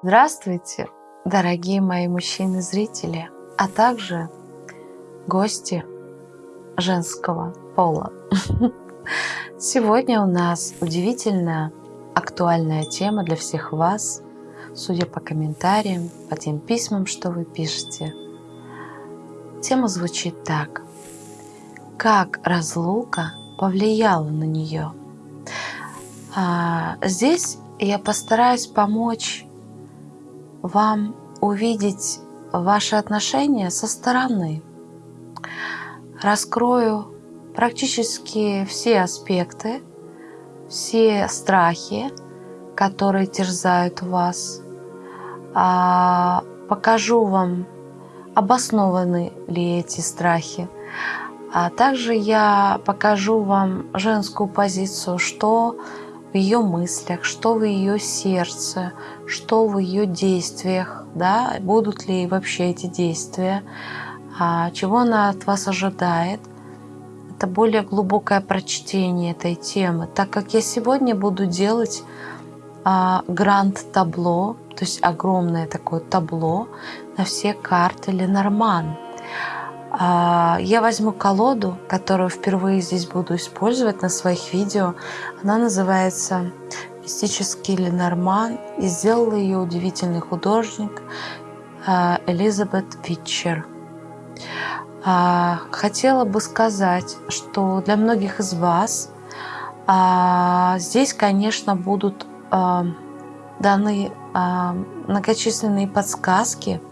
Здравствуйте, дорогие мои мужчины-зрители, а также гости женского пола. Сегодня у нас удивительная актуальная тема для всех вас, судя по комментариям, по тем письмам, что вы пишете. Тема звучит так. Как разлука повлияла на нее? А, здесь я постараюсь помочь вам увидеть ваши отношения со стороны. Раскрою практически все аспекты, все страхи, которые терзают вас. А, покажу вам, обоснованы ли эти страхи. А также я покажу вам женскую позицию, что в ее мыслях, что в ее сердце, что в ее действиях, да, будут ли вообще эти действия, а, чего она от вас ожидает. Это более глубокое прочтение этой темы, так как я сегодня буду делать а, гранд-табло, то есть огромное такое табло на все карты Ленорман. А, я возьму колоду, которую впервые здесь буду использовать на своих видео. Она называется «Мистический Ленорман» и сделал ее удивительный художник а, Элизабет Витчер. А, хотела бы сказать, что для многих из вас здесь, конечно, будут даны многочисленные подсказки.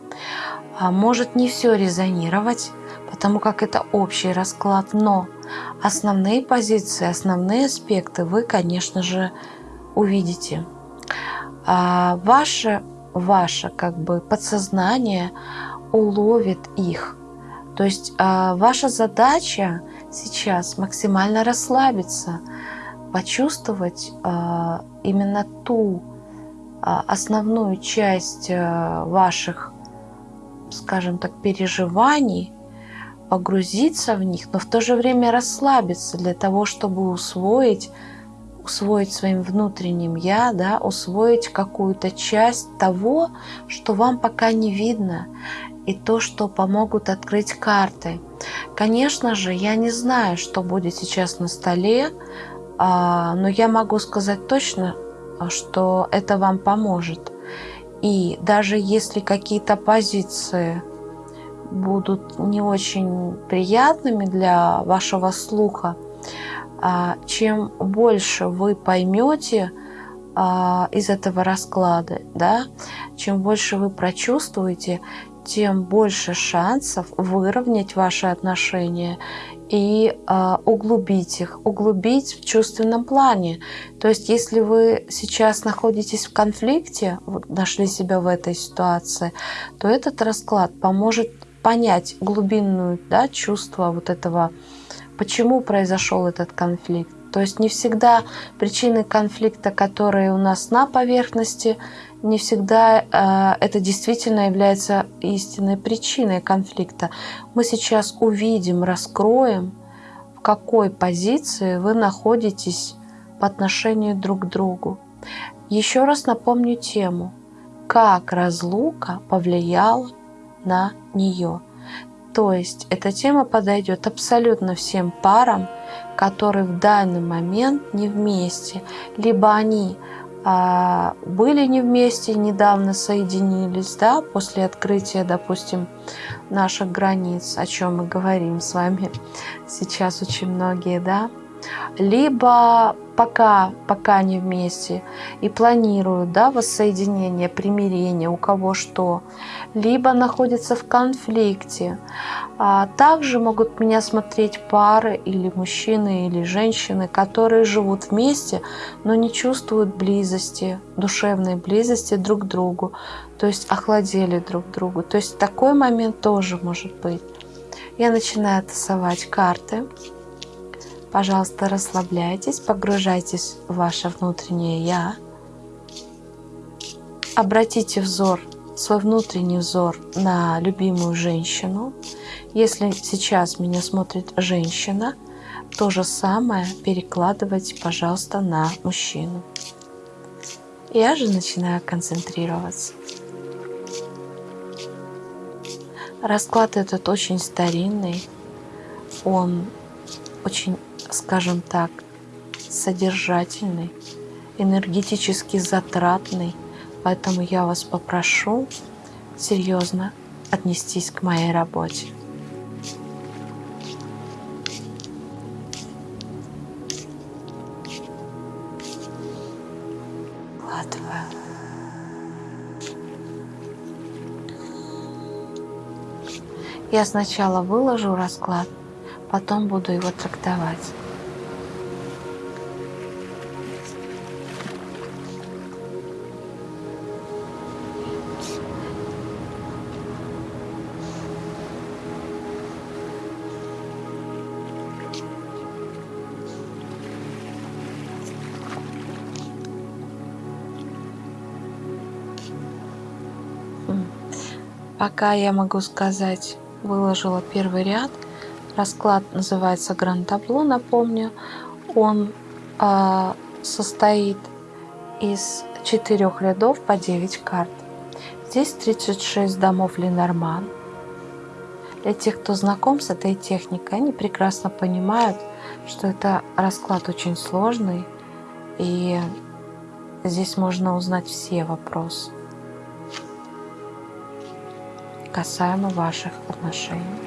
Может не все резонировать, потому как это общий расклад, но основные позиции, основные аспекты вы, конечно же, увидите. А ваше, ваше как бы подсознание уловит их. То есть а, ваша задача сейчас максимально расслабиться, почувствовать а, именно ту а, основную часть а, ваших, скажем так, переживаний, погрузиться в них, но в то же время расслабиться для того, чтобы усвоить, усвоить своим внутренним «я», да, усвоить какую-то часть того, что вам пока не видно, и то, что помогут открыть карты. Конечно же, я не знаю, что будет сейчас на столе, а, но я могу сказать точно, что это вам поможет. И даже если какие-то позиции будут не очень приятными для вашего слуха, а, чем больше вы поймете а, из этого расклада, да, чем больше вы прочувствуете, тем больше шансов выровнять ваши отношения и э, углубить их, углубить в чувственном плане. То есть, если вы сейчас находитесь в конфликте, нашли себя в этой ситуации, то этот расклад поможет понять глубинную да, чувство вот этого, почему произошел этот конфликт. То есть не всегда причины конфликта, которые у нас на поверхности, не всегда э, это действительно является истинной причиной конфликта. Мы сейчас увидим, раскроем, в какой позиции вы находитесь по отношению друг к другу. Еще раз напомню тему, как разлука повлияла на нее. То есть эта тема подойдет абсолютно всем парам, которые в данный момент не вместе, либо они а, были не вместе, недавно соединились, да, после открытия, допустим, наших границ, о чем мы говорим с вами сейчас очень многие, да, либо пока, пока не вместе и планируют да, воссоединение, примирение, у кого что, либо находятся в конфликте. А также могут меня смотреть пары или мужчины, или женщины, которые живут вместе, но не чувствуют близости, душевной близости друг к другу, то есть охладели друг другу. То есть такой момент тоже может быть. Я начинаю тасовать карты. Пожалуйста, расслабляйтесь, погружайтесь в ваше внутреннее «Я». Обратите взор, свой внутренний взор на любимую женщину. Если сейчас меня смотрит женщина, то же самое перекладывайте, пожалуйста, на мужчину. Я же начинаю концентрироваться. Расклад этот очень старинный, он очень, скажем так, содержательный, энергетически затратный, поэтому я вас попрошу серьезно отнестись к моей работе. Я сначала выложу расклад, потом буду его трактовать. Пока я могу сказать, выложила первый ряд. Расклад называется Гранд-табло, напомню. Он э, состоит из четырех рядов по 9 карт. Здесь 36 домов Ленорман. Для тех, кто знаком с этой техникой, они прекрасно понимают, что это расклад очень сложный, и здесь можно узнать все вопросы касаемо ваших отношений.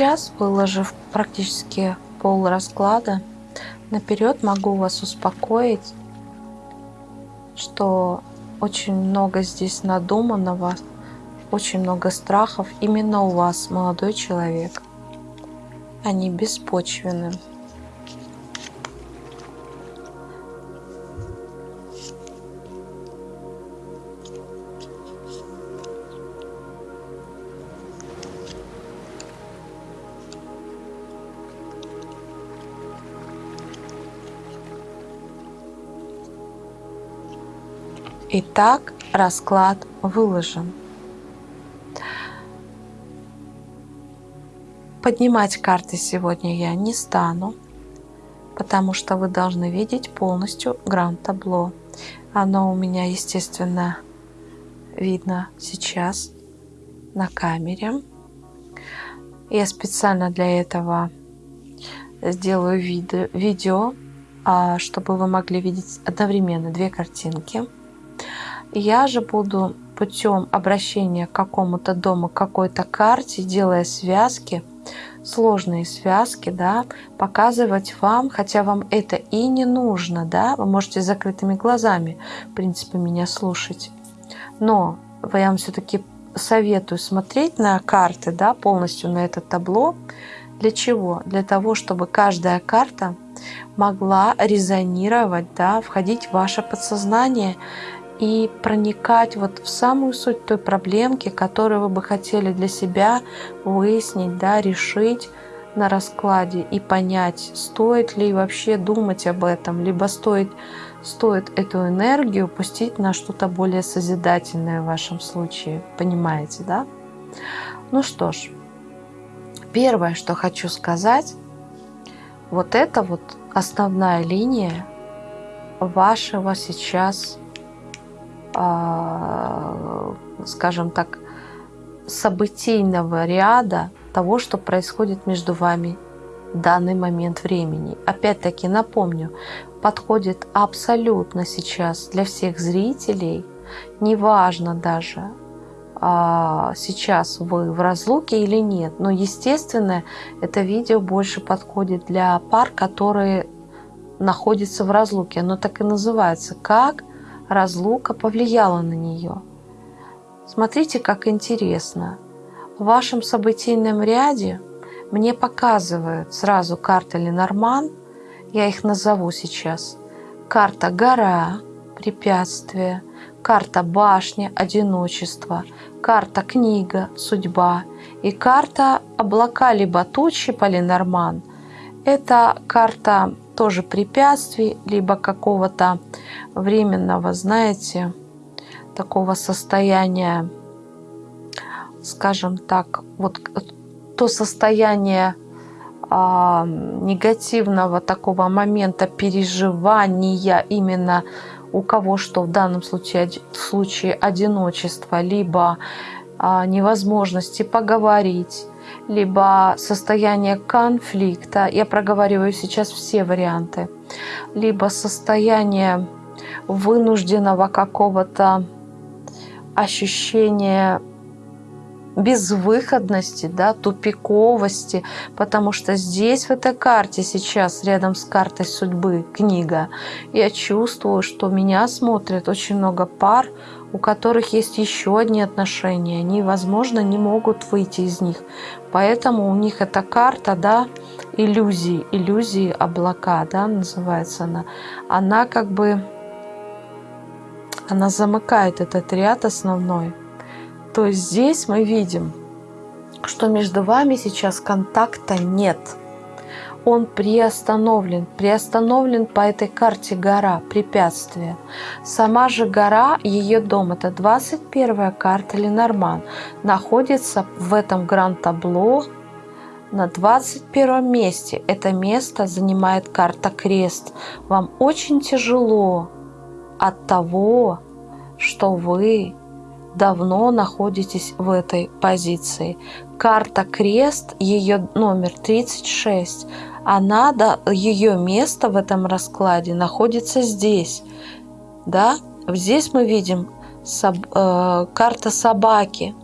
Сейчас, выложив практически пол расклада, наперед могу вас успокоить, что очень много здесь надуманного, очень много страхов именно у вас, молодой человек. Они беспочвенны. Итак, расклад выложен. Поднимать карты сегодня я не стану, потому что вы должны видеть полностью гранд-табло. Оно у меня, естественно, видно сейчас на камере. Я специально для этого сделаю видео, а, чтобы вы могли видеть одновременно две картинки. Я же буду путем обращения к какому-то дому, к какой-то карте, делая связки, сложные связки, да, показывать вам, хотя вам это и не нужно, да, вы можете закрытыми глазами, в принципе, меня слушать. Но я вам все-таки советую смотреть на карты, да, полностью на это табло. Для чего? Для того, чтобы каждая карта могла резонировать, да, входить в ваше подсознание и проникать вот в самую суть той проблемки, которую вы бы хотели для себя выяснить, да, решить на раскладе и понять, стоит ли вообще думать об этом, либо стоит, стоит эту энергию пустить на что-то более созидательное в вашем случае. Понимаете, да? Ну что ж, первое, что хочу сказать, вот это вот основная линия вашего сейчас скажем так, событийного ряда того, что происходит между вами в данный момент времени. Опять-таки напомню, подходит абсолютно сейчас для всех зрителей, неважно даже, а, сейчас вы в разлуке или нет. Но, естественно, это видео больше подходит для пар, которые находятся в разлуке. Оно так и называется. Как разлука повлияла на нее. Смотрите, как интересно. В вашем событийном ряде мне показывают сразу карта Ленорман Я их назову сейчас. Карта гора, препятствие, карта башня, одиночество, карта книга, судьба и карта облака либо тучи, полинорман. Это карта тоже препятствий, либо какого-то временного, знаете, такого состояния, скажем так, вот то состояние а, негативного такого момента переживания именно у кого что в данном случае, в случае одиночества, либо а, невозможности поговорить, либо состояние конфликта, я проговариваю сейчас все варианты, либо состояние вынужденного какого-то ощущения безвыходности, да, тупиковости, потому что здесь, в этой карте сейчас, рядом с картой судьбы, книга, я чувствую, что меня смотрит очень много пар, у которых есть еще одни отношения. Они, возможно, не могут выйти из них. Поэтому у них эта карта, да, иллюзии, иллюзии облака, да, называется она. Она как бы, она замыкает этот ряд основной. То есть здесь мы видим, что между вами сейчас контакта нет. Он приостановлен. Приостановлен по этой карте гора, препятствие. Сама же гора, ее дом, это 21 карта Ленорман, находится в этом гранд-табло на 21 месте. Это место занимает карта Крест. Вам очень тяжело от того, что вы давно находитесь в этой позиции. Карта крест, ее номер 36, она, да, ее место в этом раскладе находится здесь. Да? Здесь мы видим соб, э, карта собаки.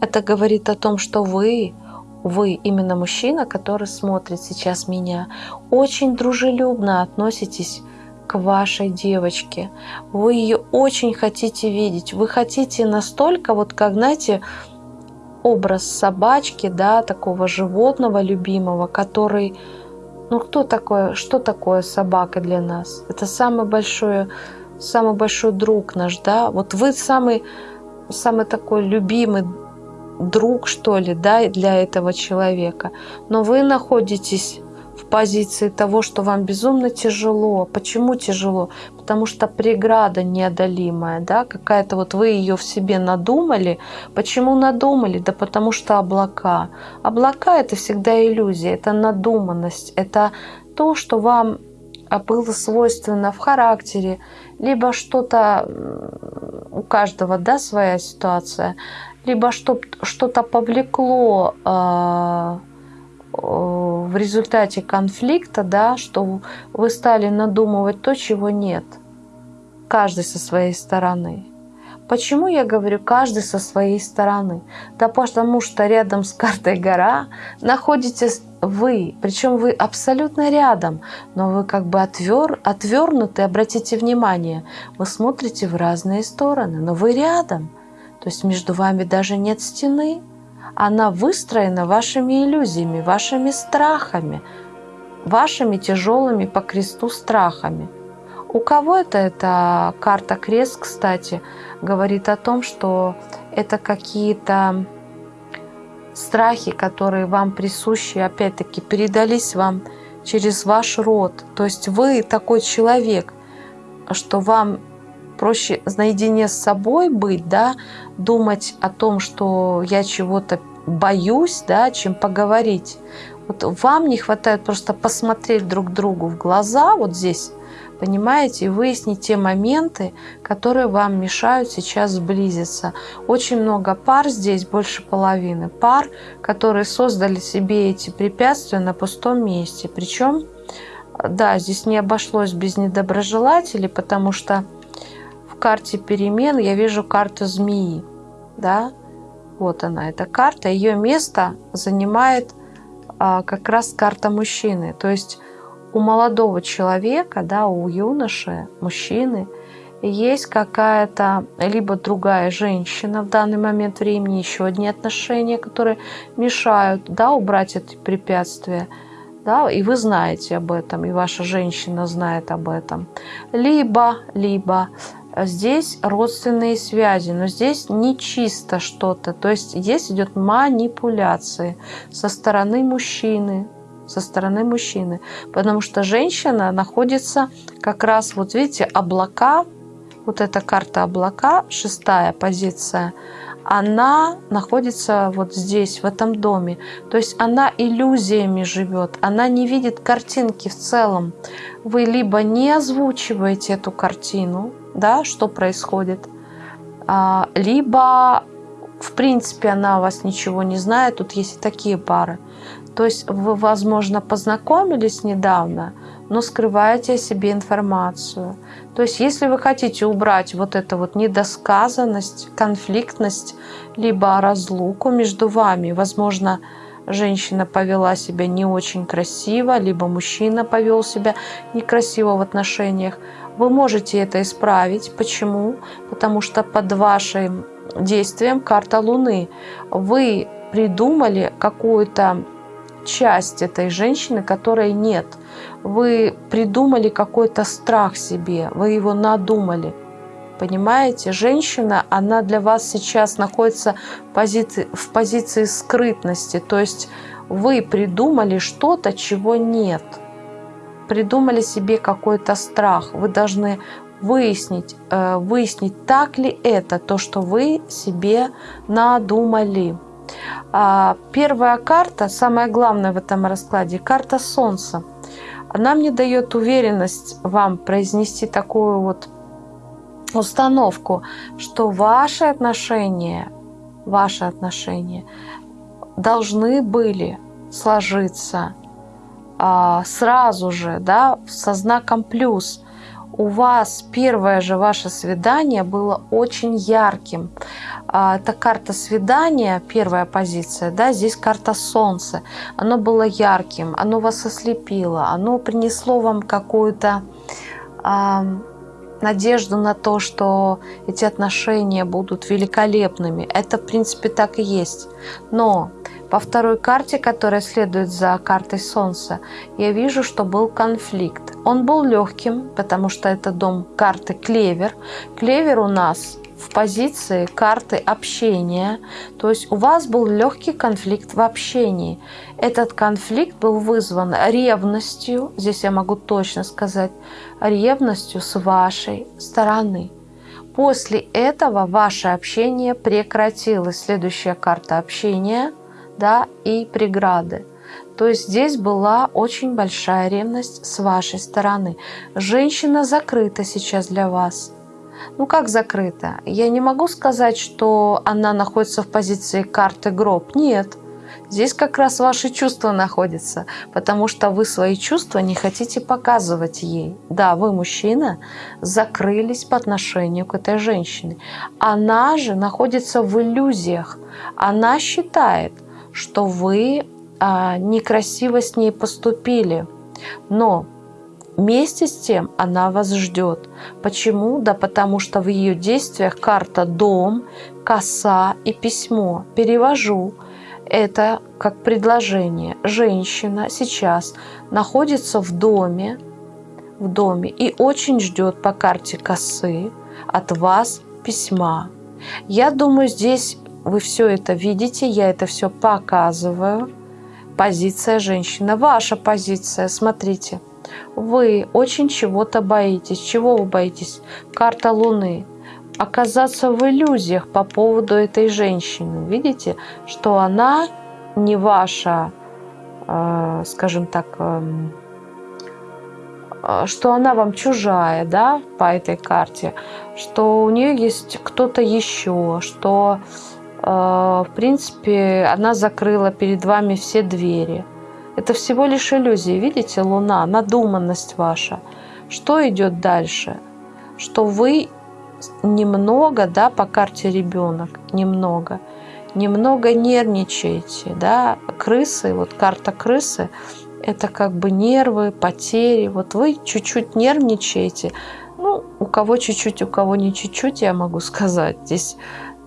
Это говорит о том, что вы, вы, именно мужчина, который смотрит сейчас меня, очень дружелюбно относитесь к вашей девочке. Вы ее очень хотите видеть. Вы хотите настолько, вот как, знаете, образ собачки, да, такого животного любимого, который, ну кто такое, что такое собака для нас? Это самый большой, самый большой друг наш, да. Вот вы самый, самый такой любимый друг, что ли, да, для этого человека. Но вы находитесь позиции того, что вам безумно тяжело. Почему тяжело? Потому что преграда неодолимая, да, какая-то вот вы ее в себе надумали. Почему надумали? Да потому что облака. Облака это всегда иллюзия, это надуманность, это то, что вам было свойственно в характере, либо что-то у каждого, да, своя ситуация, либо что-то повлекло э, в результате конфликта, да, что вы стали надумывать то, чего нет. Каждый со своей стороны. Почему я говорю каждый со своей стороны? Да потому что рядом с картой гора находитесь вы, причем вы абсолютно рядом, но вы как бы отвер, отвернуты, обратите внимание, вы смотрите в разные стороны, но вы рядом. То есть между вами даже нет стены, она выстроена вашими иллюзиями, вашими страхами, вашими тяжелыми по кресту страхами. У кого это эта карта крест, кстати, говорит о том, что это какие-то страхи, которые вам присущи, опять-таки, передались вам через ваш род. То есть вы такой человек, что вам проще наедине с собой быть, да, думать о том, что я чего-то боюсь, да, чем поговорить. Вот вам не хватает просто посмотреть друг другу в глаза вот здесь, понимаете, и выяснить те моменты, которые вам мешают сейчас сблизиться. Очень много пар здесь, больше половины пар, которые создали себе эти препятствия на пустом месте. Причем, да, здесь не обошлось без недоброжелателей, потому что карте перемен я вижу карту змеи. Да? Вот она, эта карта. Ее место занимает а, как раз карта мужчины. То есть у молодого человека, да, у юноши, мужчины, есть какая-то либо другая женщина в данный момент времени, еще одни отношения, которые мешают да, убрать эти препятствия, да, и вы знаете об этом, и ваша женщина знает об этом. Либо, либо здесь родственные связи, но здесь не чисто что-то. То есть здесь идет манипуляции со стороны мужчины, со стороны мужчины. Потому что женщина находится как раз, вот видите, облака, вот эта карта облака, шестая позиция, она находится вот здесь, в этом доме. То есть она иллюзиями живет, она не видит картинки в целом. Вы либо не озвучиваете эту картину, да, что происходит, а, либо в принципе она о вас ничего не знает. Тут есть и такие пары. То есть вы, возможно, познакомились недавно, но скрываете о себе информацию. То есть если вы хотите убрать вот эту вот недосказанность, конфликтность, либо разлуку между вами, возможно, женщина повела себя не очень красиво, либо мужчина повел себя некрасиво в отношениях, вы можете это исправить. Почему? Потому что под вашим действием карта Луны вы придумали какую-то часть этой женщины, которой нет. Вы придумали какой-то страх себе, вы его надумали. Понимаете, женщина, она для вас сейчас находится в позиции, в позиции скрытности. То есть вы придумали что-то, чего нет. Придумали себе какой-то страх. Вы должны выяснить, э, выяснить, так ли это, то, что вы себе надумали. А, первая карта, самое главное в этом раскладе, карта Солнца. Она мне дает уверенность вам произнести такую вот установку, что ваши отношения, ваши отношения должны были сложиться сразу же, да, со знаком плюс у вас первое же ваше свидание было очень ярким. А, это карта свидания, первая позиция, да, здесь карта солнца. Оно было ярким, оно вас ослепило, оно принесло вам какую-то а, надежду на то, что эти отношения будут великолепными. Это, в принципе, так и есть. Но по второй карте, которая следует за картой Солнца, я вижу, что был конфликт. Он был легким, потому что это дом карты Клевер. Клевер у нас в позиции карты общения. То есть у вас был легкий конфликт в общении. Этот конфликт был вызван ревностью, здесь я могу точно сказать, ревностью с вашей стороны. После этого ваше общение прекратилось. Следующая карта общения да, и преграды. То есть здесь была очень большая ревность с вашей стороны. Женщина закрыта сейчас для вас. Ну как закрыта? Я не могу сказать, что она находится в позиции карты гроб. Нет. Здесь как раз ваши чувства находятся, потому что вы свои чувства не хотите показывать ей. Да, вы, мужчина, закрылись по отношению к этой женщине. Она же находится в иллюзиях. Она считает, что вы а, некрасиво с ней поступили. Но вместе с тем она вас ждет. Почему? Да потому что в ее действиях карта «дом», «коса» и «письмо». Перевожу это как предложение. Женщина сейчас находится в доме, в доме и очень ждет по карте косы от вас письма. Я думаю, здесь вы все это видите, я это все показываю. Позиция женщины. Ваша позиция, смотрите. Вы очень чего-то боитесь. Чего вы боитесь? Карта Луны. Оказаться в иллюзиях по поводу этой женщины. Видите, что она не ваша, э, скажем так, эм, э, что она вам чужая, да, по этой карте, что у нее есть кто-то еще, что а, в принципе, она закрыла перед вами все двери. Это всего лишь иллюзия. Видите, Луна, надуманность ваша. Что идет дальше? Что вы немного, да, по карте ребенок, немного, немного нервничаете, да, крысы, вот карта крысы, это как бы нервы, потери, вот вы чуть-чуть нервничаете, ну, у кого чуть-чуть, у кого не чуть-чуть, я могу сказать, здесь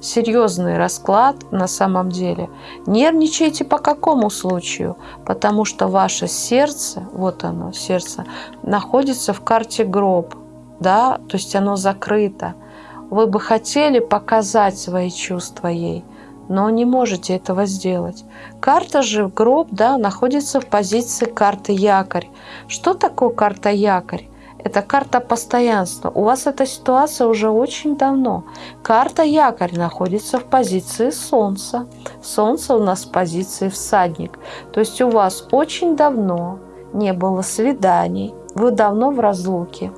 серьезный расклад на самом деле. Нервничайте по какому случаю? Потому что ваше сердце, вот оно, сердце, находится в карте гроб, да, то есть оно закрыто. Вы бы хотели показать свои чувства ей, но не можете этого сделать. Карта же гроб, да, находится в позиции карты якорь. Что такое карта якорь? Это карта постоянства. У вас эта ситуация уже очень давно. Карта якорь находится в позиции Солнца. Солнце у нас в позиции всадник. То есть у вас очень давно не было свиданий. Вы давно в разлуке.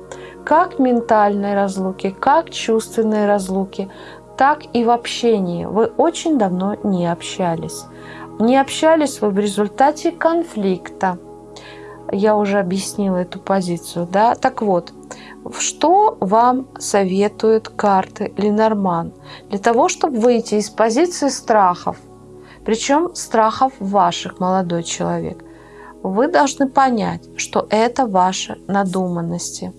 Как ментальной разлуки, как чувственной разлуки, так и в общении. Вы очень давно не общались. Не общались вы в результате конфликта я уже объяснила эту позицию, да. Так вот, что вам советуют карты Ленорман? Для того, чтобы выйти из позиции страхов, причем страхов ваших, молодой человек, вы должны понять, что это ваши надуманности.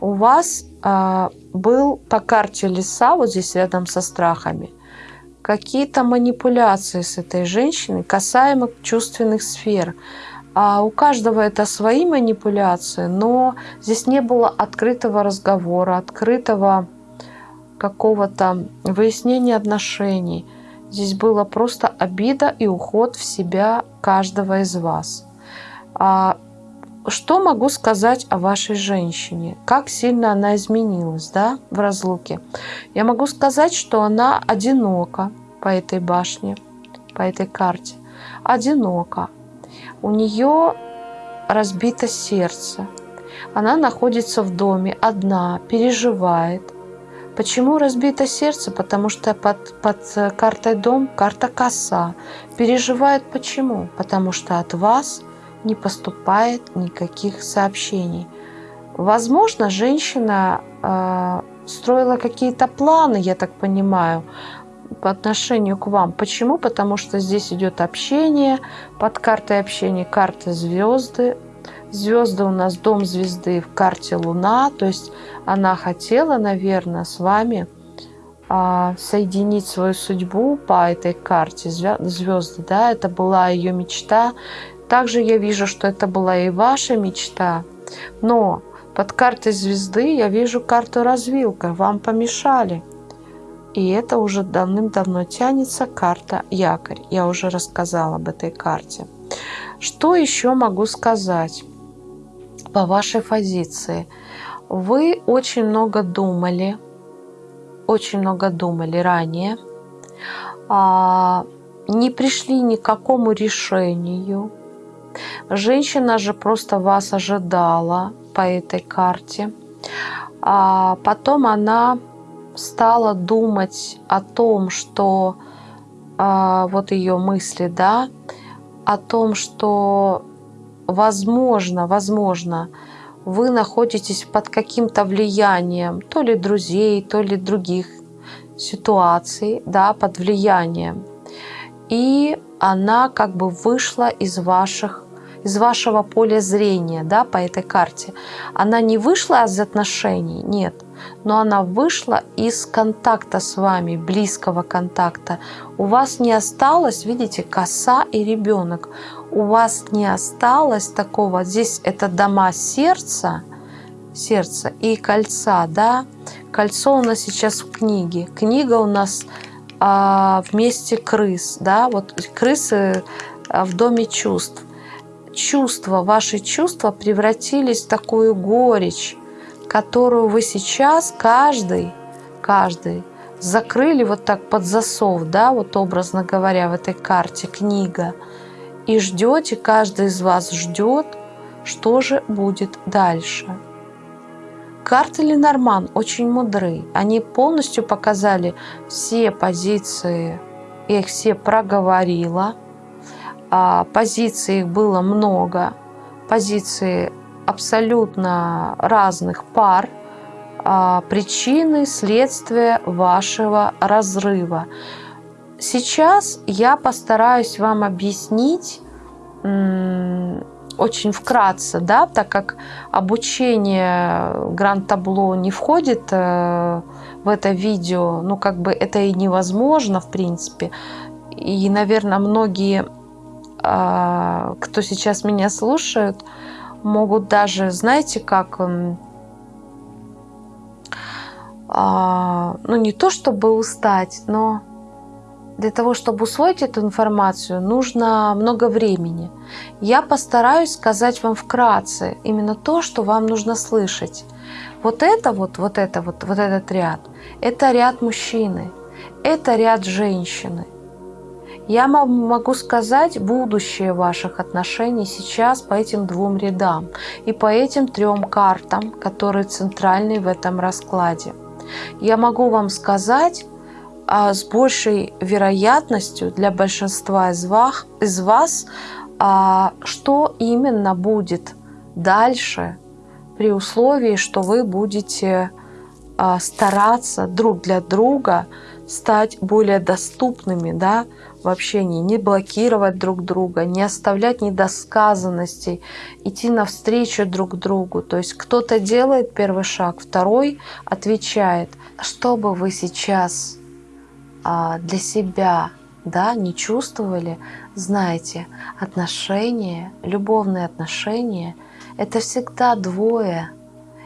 У вас э, был по карте леса, вот здесь рядом со страхами, какие-то манипуляции с этой женщиной касаемо чувственных сфер. А у каждого это свои манипуляции, но здесь не было открытого разговора, открытого какого-то выяснения отношений. Здесь было просто обида и уход в себя каждого из вас. А что могу сказать о вашей женщине? Как сильно она изменилась да, в разлуке? Я могу сказать, что она одинока по этой башне, по этой карте. Одинока у нее разбито сердце. Она находится в доме одна, переживает. Почему разбито сердце? Потому что под, под картой дом карта коса. Переживает почему? Потому что от вас не поступает никаких сообщений. Возможно, женщина э, строила какие-то планы, я так понимаю, по отношению к вам. Почему? Потому что здесь идет общение, под картой общения карта звезды. Звезды у нас дом звезды в карте Луна, то есть она хотела, наверное, с вами а, соединить свою судьбу по этой карте звезды, да, это была ее мечта. Также я вижу, что это была и ваша мечта, но под картой звезды я вижу карту развилка, вам помешали – и это уже давным-давно тянется карта якорь. Я уже рассказала об этой карте. Что еще могу сказать по вашей позиции? Вы очень много думали, очень много думали ранее, а, не пришли ни к какому решению. Женщина же просто вас ожидала по этой карте. А потом она стала думать о том, что э, вот ее мысли, да, о том, что возможно, возможно, вы находитесь под каким-то влиянием то ли друзей, то ли других ситуаций, да, под влиянием. И она как бы вышла из ваших из вашего поля зрения, да, по этой карте. Она не вышла из отношений, нет, но она вышла из контакта с вами, близкого контакта. У вас не осталось, видите, коса и ребенок. У вас не осталось такого, здесь это дома сердца, сердца и кольца, да. Кольцо у нас сейчас в книге. Книга у нас а, вместе крыс, да, вот крысы а, в доме чувств чувства, ваши чувства превратились в такую горечь, которую вы сейчас каждый, каждый закрыли вот так под засов, да, вот образно говоря, в этой карте книга, и ждете, каждый из вас ждет, что же будет дальше. Карты Ленорман очень мудры. Они полностью показали все позиции, я их все проговорила – позиций их было много, позиции абсолютно разных пар, а, причины, следствия вашего разрыва. Сейчас я постараюсь вам объяснить, очень вкратце, да, так как обучение гранд-табло не входит э, в это видео, ну, как бы это и невозможно, в принципе. И, наверное, многие, кто сейчас меня слушают, могут даже, знаете, как, э, ну, не то чтобы устать, но для того, чтобы усвоить эту информацию, нужно много времени. Я постараюсь сказать вам вкратце именно то, что вам нужно слышать. Вот это вот, вот это вот, вот этот ряд, это ряд мужчины, это ряд женщины. Я могу сказать будущее ваших отношений сейчас по этим двум рядам и по этим трем картам, которые центральны в этом раскладе. Я могу вам сказать, а с большей вероятностью для большинства из вас, а, что именно будет дальше при условии, что вы будете а, стараться друг для друга стать более доступными да, в общении, не блокировать друг друга, не оставлять недосказанностей, идти навстречу друг другу. То есть кто-то делает первый шаг, второй отвечает. Что бы вы сейчас а, для себя да, не чувствовали, знаете, отношения, любовные отношения – это всегда двое.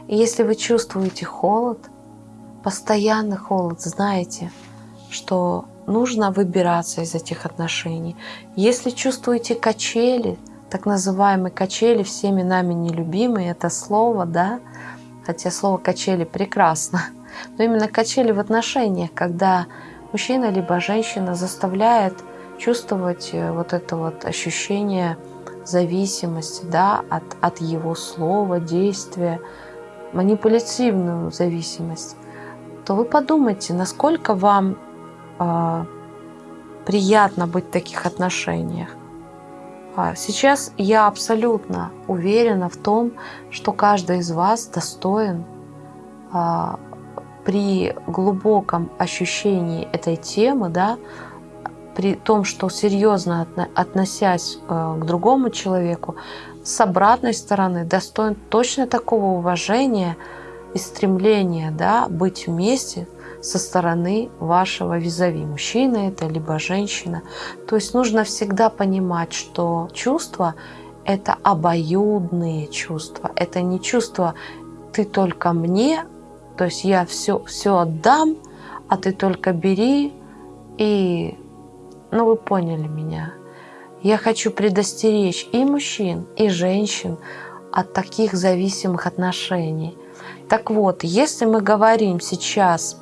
И если вы чувствуете холод, постоянный холод, знаете, что нужно выбираться из этих отношений. Если чувствуете качели, так называемые качели, всеми нами нелюбимые, это слово, да, хотя слово качели прекрасно, но именно качели в отношениях, когда мужчина либо женщина заставляет чувствовать э, вот это вот ощущение зависимости да, от, от его слова, действия, манипулятивную зависимость, то вы подумайте, насколько вам э, приятно быть в таких отношениях. А сейчас я абсолютно уверена в том, что каждый из вас достоин а, при глубоком ощущении этой темы, да, при том, что серьезно относясь э, к другому человеку, с обратной стороны достоин точно такого уважения и стремления да, быть вместе со стороны вашего визави. Мужчина это, либо женщина. То есть нужно всегда понимать, что чувства – это обоюдные чувства. Это не чувство «ты только мне», то есть я все, все отдам, а ты только бери и... Ну, вы поняли меня. Я хочу предостеречь и мужчин, и женщин от таких зависимых отношений. Так вот, если мы говорим сейчас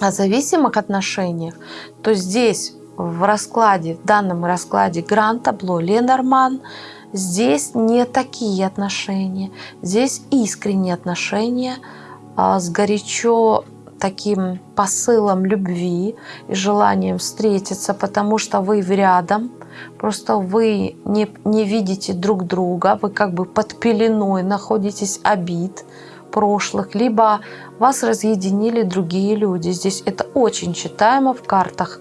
о зависимых отношениях, то здесь в раскладе, в данном раскладе Гран-табло Ленорман, здесь не такие отношения, здесь искренние отношения – а, с горячо таким посылом любви и желанием встретиться, потому что вы рядом, просто вы не, не видите друг друга, вы как бы под пеленой находитесь обид прошлых, либо вас разъединили другие люди. Здесь это очень читаемо в картах.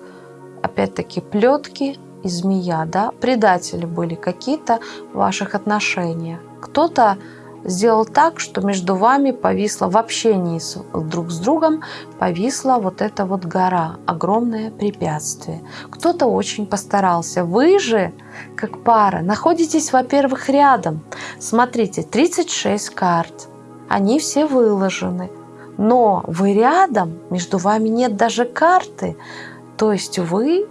Опять-таки плетки и змея, да, предатели были какие-то в ваших отношениях. Кто-то сделал так, что между вами повисла в общении с, друг с другом, повисла вот эта вот гора, огромное препятствие. Кто-то очень постарался. Вы же, как пара, находитесь, во-первых, рядом. Смотрите, 36 карт. Они все выложены. Но вы рядом, между вами нет даже карты. То есть вы,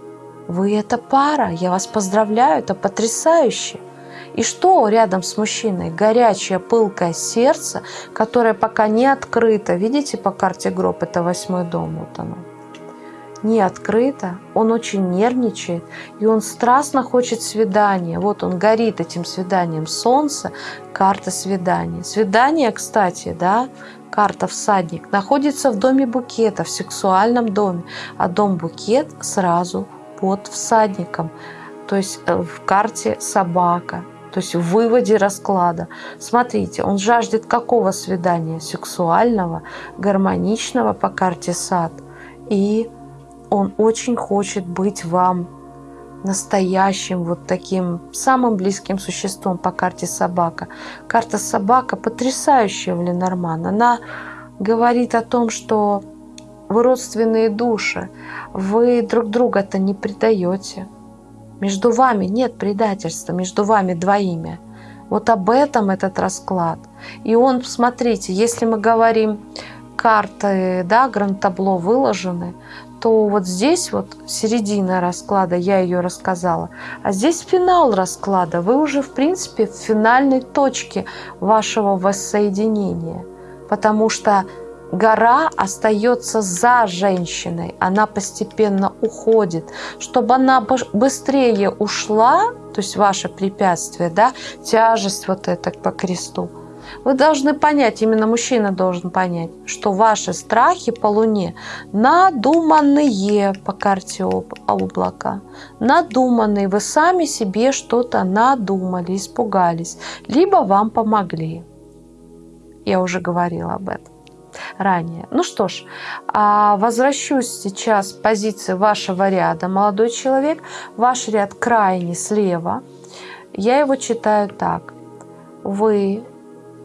вы это пара. Я вас поздравляю, это потрясающе. И что рядом с мужчиной? Горячее, пылкое сердце, которое пока не открыто. Видите по карте гроб? Это восьмой дом. Вот оно. Не открыто. Он очень нервничает. И он страстно хочет свидания. Вот он горит этим свиданием. Солнце, карта свидания. Свидание, кстати, да, карта всадник, находится в доме букета, в сексуальном доме. А дом букет сразу под всадником. То есть э, в карте собака, то есть в выводе расклада. Смотрите, он жаждет какого свидания? Сексуального, гармоничного по карте сад. И он очень хочет быть вам настоящим вот таким самым близким существом по карте собака. Карта собака потрясающая в Ленорман. Она говорит о том, что вы родственные души, вы друг друга-то не предаете. Между вами нет предательства, между вами двоими. Вот об этом этот расклад. И он, смотрите, если мы говорим, карты, да, гранд-табло выложены, то вот здесь вот середина расклада, я ее рассказала, а здесь финал расклада. Вы уже, в принципе, в финальной точке вашего воссоединения, потому что гора остается за женщиной, она постепенно уходит. Чтобы она быстрее ушла, то есть ваше препятствие, да, тяжесть вот эта по кресту, вы должны понять, именно мужчина должен понять, что ваши страхи по Луне надуманные по карте облака. Надуманные. Вы сами себе что-то надумали, испугались. Либо вам помогли. Я уже говорила об этом ранее. Ну что ж, а, возвращусь сейчас к позиции вашего ряда, молодой человек. Ваш ряд крайне слева. Я его читаю так. Вы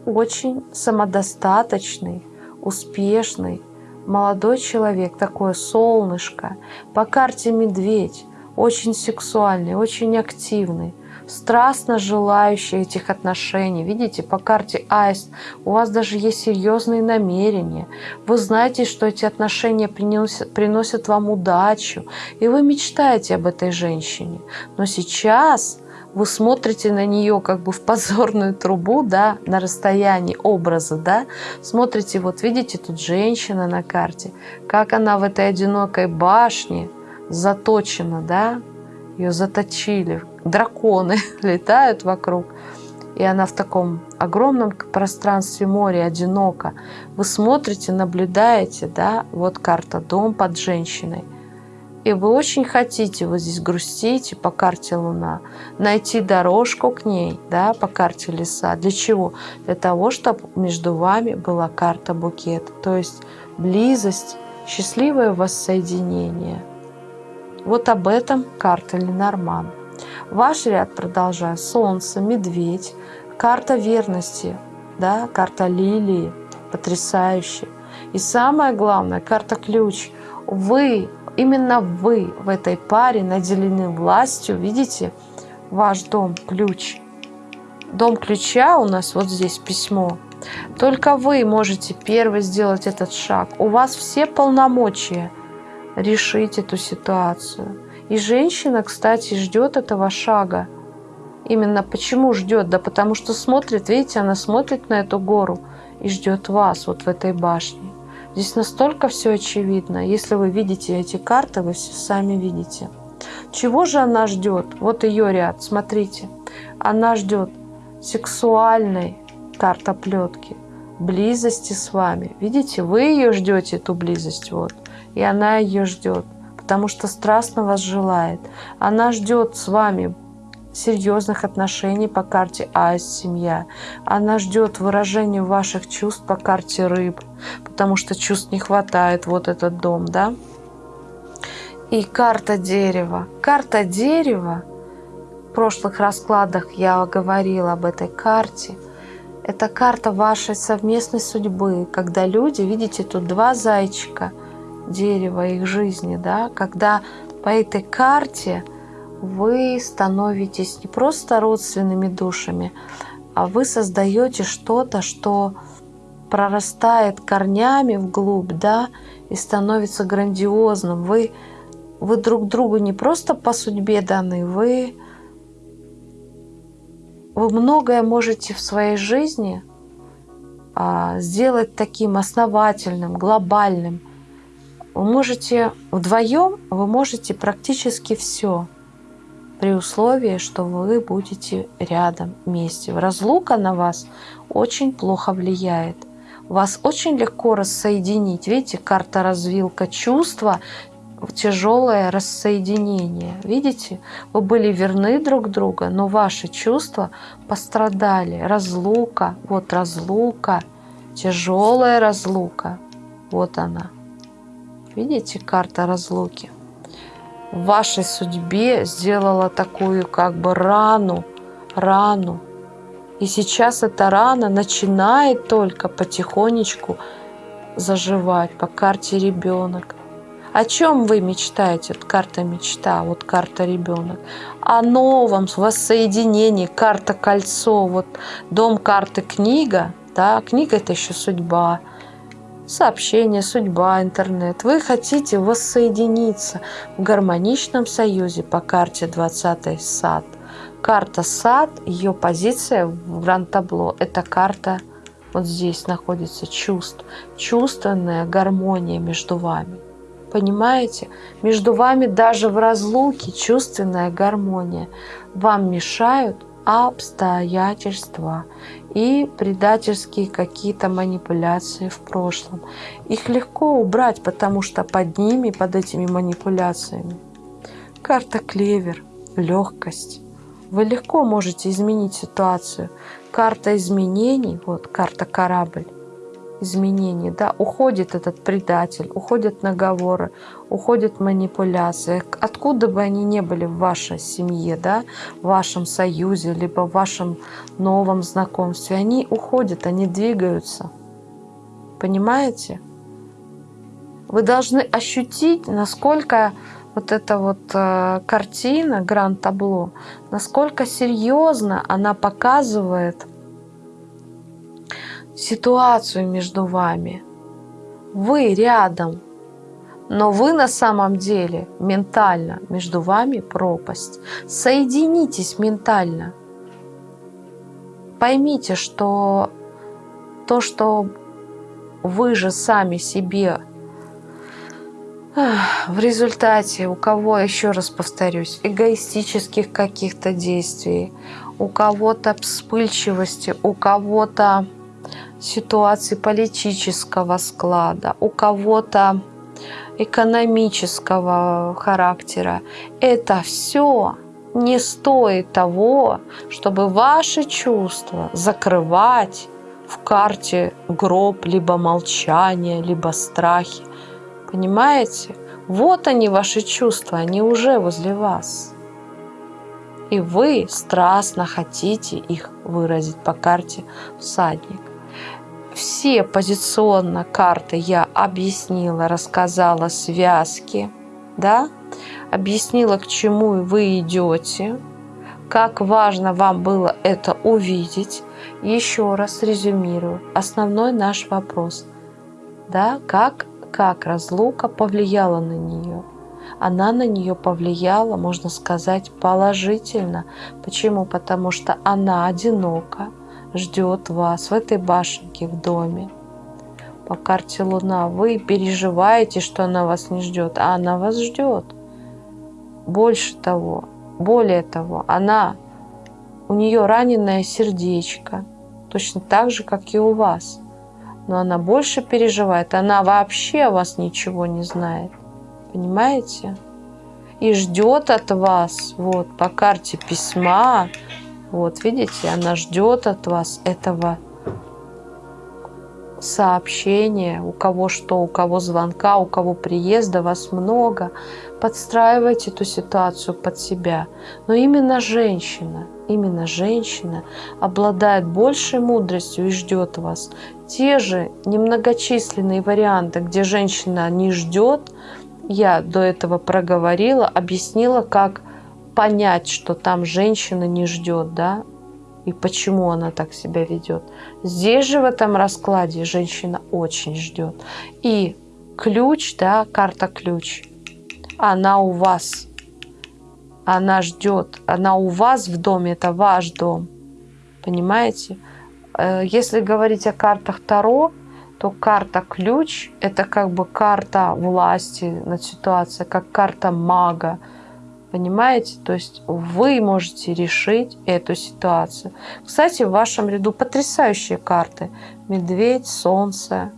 очень самодостаточный, успешный, молодой человек, такое солнышко. По карте медведь, очень сексуальный, очень активный, страстно желающий этих отношений. Видите, по карте Аист у вас даже есть серьезные намерения. Вы знаете, что эти отношения приносят, приносят вам удачу, и вы мечтаете об этой женщине. Но сейчас вы смотрите на нее как бы в позорную трубу, да, на расстоянии образа, да, смотрите, вот видите, тут женщина на карте, как она в этой одинокой башне заточена, да, ее заточили, драконы летают вокруг, и она в таком огромном пространстве моря одинока. Вы смотрите, наблюдаете, да, вот карта «Дом под женщиной», и вы очень хотите, вы здесь грустите по карте Луна, найти дорожку к ней, да, по карте Леса. Для чего? Для того, чтобы между вами была карта букет, то есть близость, счастливое воссоединение. Вот об этом карта Ленорман. Ваш ряд продолжаю. Солнце, медведь, карта верности, да, карта лилии, потрясающая. И самое главное, карта ключ. Вы Именно вы в этой паре наделены властью. Видите, ваш дом, ключ. Дом ключа у нас вот здесь письмо. Только вы можете первый сделать этот шаг. У вас все полномочия решить эту ситуацию. И женщина, кстати, ждет этого шага. Именно почему ждет? Да потому что смотрит, видите, она смотрит на эту гору и ждет вас вот в этой башне. Здесь настолько все очевидно. Если вы видите эти карты, вы все сами видите. Чего же она ждет? Вот ее ряд, смотрите. Она ждет сексуальной картоплетки, близости с вами. Видите, вы ее ждете, эту близость, вот. И она ее ждет, потому что страстно вас желает. Она ждет с вами серьезных отношений по карте Айс семья. Она ждет выражения ваших чувств по карте рыб, потому что чувств не хватает, вот этот дом, да? И карта дерева. Карта дерева, в прошлых раскладах я говорила об этой карте, это карта вашей совместной судьбы, когда люди, видите, тут два зайчика, дерева их жизни, да, когда по этой карте вы становитесь не просто родственными душами, а вы создаете что-то, что прорастает корнями вглубь, да, и становится грандиозным. Вы, вы друг другу не просто по судьбе даны, вы, вы многое можете в своей жизни а, сделать таким основательным, глобальным. Вы можете вдвоем, вы можете практически все при условии, что вы будете рядом вместе. Разлука на вас очень плохо влияет. Вас очень легко рассоединить. Видите, карта развилка чувства, тяжелое рассоединение. Видите, вы были верны друг другу, но ваши чувства пострадали. Разлука, вот разлука, тяжелая разлука. Вот она. Видите, карта разлуки. В вашей судьбе сделала такую как бы рану, рану. И сейчас эта рана начинает только потихонечку заживать по карте ребенок. О чем вы мечтаете? Вот карта мечта, вот карта ребенок. О новом воссоединении, карта кольцо, вот дом карты книга, да, книга это еще судьба, сообщение, судьба, интернет. Вы хотите воссоединиться в гармоничном союзе по карте 20 сад. Карта сад, ее позиция в гранд-табло, это карта вот здесь находится чувств, чувственная гармония между вами. Понимаете? Между вами даже в разлуке чувственная гармония. Вам мешают обстоятельства и предательские какие-то манипуляции в прошлом. Их легко убрать, потому что под ними, под этими манипуляциями, карта клевер, легкость. Вы легко можете изменить ситуацию. Карта изменений, вот карта корабль, изменений, да, уходит этот предатель, уходят наговоры, уходят манипуляции. Откуда бы они ни были в вашей семье, да, в вашем союзе, либо в вашем новом знакомстве, они уходят, они двигаются. Понимаете? Вы должны ощутить, насколько вот эта вот э, картина, гранд-табло, насколько серьезно она показывает ситуацию между вами. Вы рядом, но вы на самом деле ментально, между вами пропасть. Соединитесь ментально. Поймите, что то, что вы же сами себе в результате у кого, еще раз повторюсь, эгоистических каких-то действий, у кого-то вспыльчивости, у кого-то ситуации политического склада, у кого-то экономического характера. Это все не стоит того, чтобы ваши чувства закрывать в карте гроб, либо молчание, либо страхи. Понимаете? Вот они, ваши чувства, они уже возле вас. И вы страстно хотите их выразить по карте всадник все позиционно карты я объяснила, рассказала связки, да, объяснила, к чему вы идете, как важно вам было это увидеть. Еще раз резюмирую. Основной наш вопрос, да, как, как разлука повлияла на нее. Она на нее повлияла, можно сказать, положительно. Почему? Потому что она одинока, ждет вас в этой башенке в доме. По карте Луна вы переживаете, что она вас не ждет, а она вас ждет. Больше того, более того, она, у нее раненое сердечко, точно так же, как и у вас. Но она больше переживает, она вообще о вас ничего не знает. Понимаете? И ждет от вас, вот, по карте письма, вот, видите, она ждет от вас этого сообщения, у кого что, у кого звонка, у кого приезда, вас много. Подстраивайте эту ситуацию под себя. Но именно женщина, именно женщина обладает большей мудростью и ждет вас. Те же немногочисленные варианты, где женщина не ждет, я до этого проговорила, объяснила, как понять, что там женщина не ждет, да, и почему она так себя ведет. Здесь же в этом раскладе женщина очень ждет. И ключ, да, карта ключ, она у вас. Она ждет. Она у вас в доме, это ваш дом. Понимаете? Э, если говорить о картах Таро, то карта ключ – это как бы карта власти над ситуацией, как карта мага, Понимаете? То есть вы можете решить эту ситуацию. Кстати, в вашем ряду потрясающие карты. Медведь, солнце,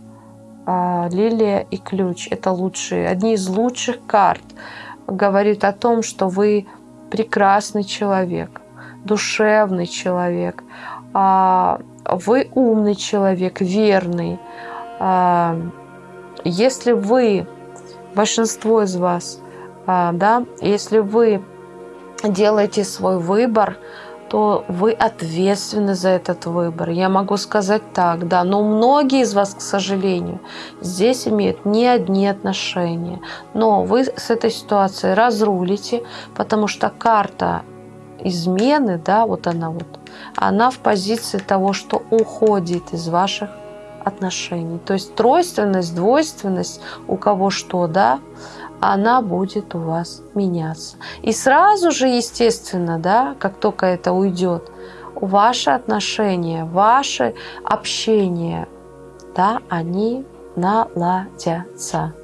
а, лилия и ключ. Это лучшие, одни из лучших карт. Говорит о том, что вы прекрасный человек, душевный человек, а, вы умный человек, верный. А, если вы, большинство из вас, да, если вы делаете свой выбор, то вы ответственны за этот выбор. Я могу сказать так, да, но многие из вас, к сожалению, здесь имеют не одни отношения. Но вы с этой ситуацией разрулите, потому что карта измены, да, вот она вот, она в позиции того, что уходит из ваших отношений. То есть тройственность, двойственность, у кого что, да, она будет у вас меняться. И сразу же, естественно, да, как только это уйдет, ваши отношения, ваше общение, да, они наладятся.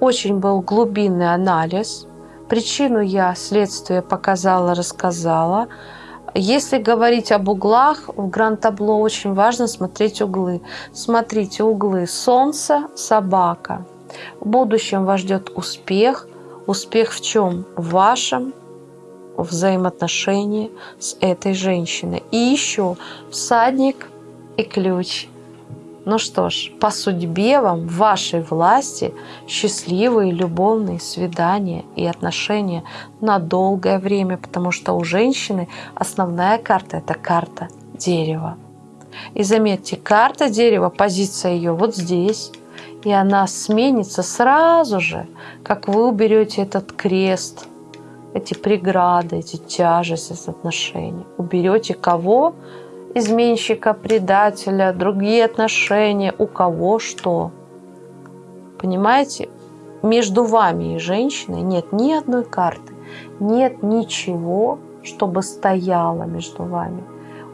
Очень был глубинный анализ. Причину я следствие показала, рассказала. Если говорить об углах, в гранд-табло очень важно смотреть углы. Смотрите углы Солнце, собака – в будущем вас ждет успех. Успех в чем? В вашем взаимоотношении с этой женщиной. И еще всадник и ключ. Ну что ж, по судьбе вам, в вашей власти счастливые любовные свидания и отношения на долгое время, потому что у женщины основная карта – это карта дерева. И заметьте, карта дерева, позиция ее вот здесь, и она сменится сразу же, как вы уберете этот крест, эти преграды, эти тяжести с отношений. Уберете кого? Изменщика, предателя, другие отношения, у кого что. Понимаете? Между вами и женщиной нет ни одной карты, нет ничего, чтобы стояло между вами.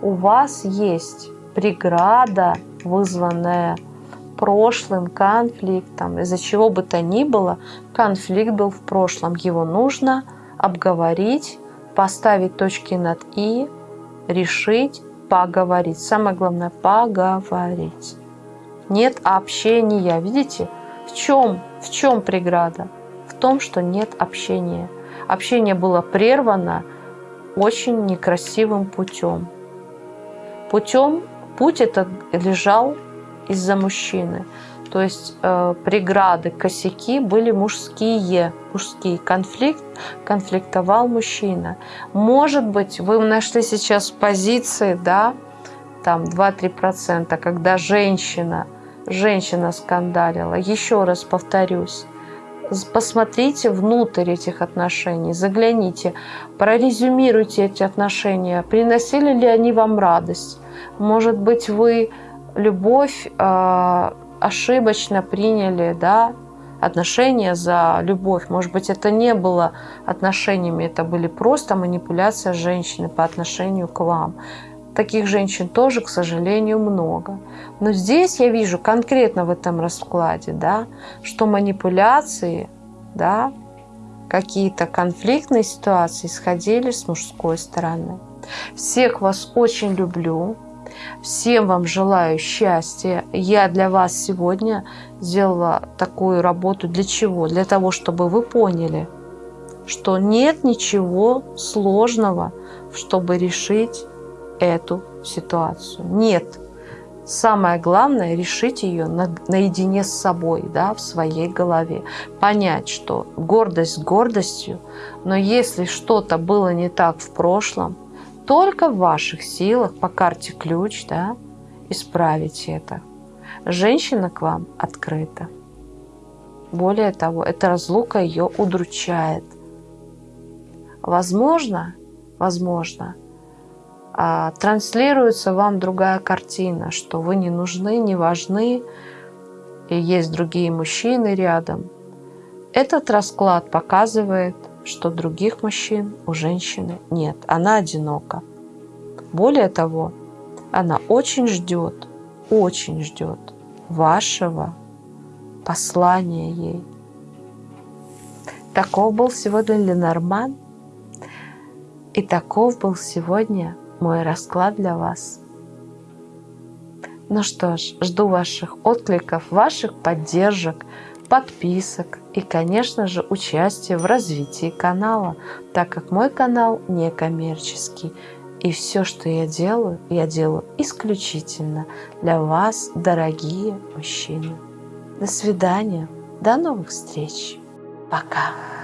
У вас есть преграда, вызванная прошлым конфликтом. Из-за чего бы то ни было, конфликт был в прошлом. Его нужно обговорить, поставить точки над «и», решить, поговорить. Самое главное – поговорить. Нет общения. Видите, в чем, в чем преграда? В том, что нет общения. Общение было прервано очень некрасивым путем. Путем, путь этот лежал из-за мужчины. То есть э, преграды, косяки были мужские, мужские. Конфликт, конфликтовал мужчина. Может быть, вы нашли сейчас позиции, да, там 2-3%, когда женщина, женщина скандалила. Еще раз повторюсь, посмотрите внутрь этих отношений, загляните, прорезюмируйте эти отношения, приносили ли они вам радость. Может быть, вы любовь э, ошибочно приняли, да, отношения за любовь. Может быть, это не было отношениями, это были просто манипуляция женщины по отношению к вам. Таких женщин тоже, к сожалению, много. Но здесь я вижу конкретно в этом раскладе, да, что манипуляции, да, какие-то конфликтные ситуации исходили с мужской стороны. Всех вас очень люблю. Всем вам желаю счастья. Я для вас сегодня сделала такую работу. Для чего? Для того, чтобы вы поняли, что нет ничего сложного, чтобы решить эту ситуацию. Нет. Самое главное – решить ее на, наедине с собой, да, в своей голове. Понять, что гордость гордостью, но если что-то было не так в прошлом – только в ваших силах по карте ключ да, исправить это. Женщина к вам открыта. Более того, эта разлука ее удручает. Возможно, возможно, а, транслируется вам другая картина, что вы не нужны, не важны, и есть другие мужчины рядом. Этот расклад показывает, что других мужчин у женщины нет. Она одинока. Более того, она очень ждет, очень ждет вашего послания ей. Таков был сегодня Ленорман. И таков был сегодня мой расклад для вас. Ну что ж, жду ваших откликов, ваших поддержек, подписок и, конечно же, участия в развитии канала, так как мой канал не коммерческий. И все, что я делаю, я делаю исключительно для вас, дорогие мужчины. До свидания, до новых встреч! Пока.